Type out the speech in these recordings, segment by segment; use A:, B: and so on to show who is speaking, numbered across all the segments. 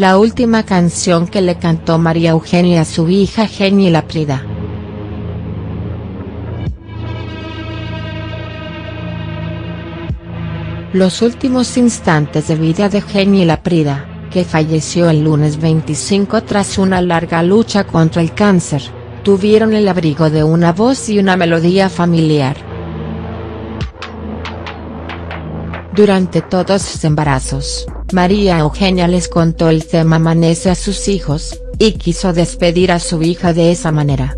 A: la última canción que le cantó María Eugenia a su hija Geni Laprida. Los últimos instantes de vida de Geni Laprida, que falleció el lunes 25 tras una larga lucha contra el cáncer, tuvieron el abrigo de una voz y una melodía familiar. Durante todos sus embarazos, María Eugenia les contó el tema Amanece a sus hijos, y quiso despedir a su hija de esa manera.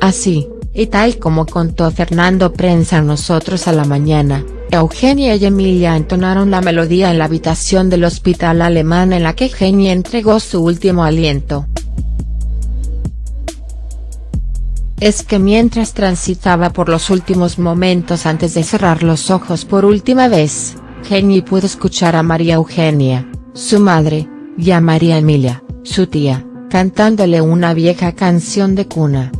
A: Así, y tal como contó Fernando Prensa Nosotros a la mañana, Eugenia y Emilia entonaron la melodía en la habitación del hospital alemán en la que Genia entregó su último aliento. Es que mientras transitaba por los últimos momentos antes de cerrar los ojos por última vez, Geni pudo escuchar a María Eugenia, su madre, y a María Emilia, su tía, cantándole una vieja canción de cuna.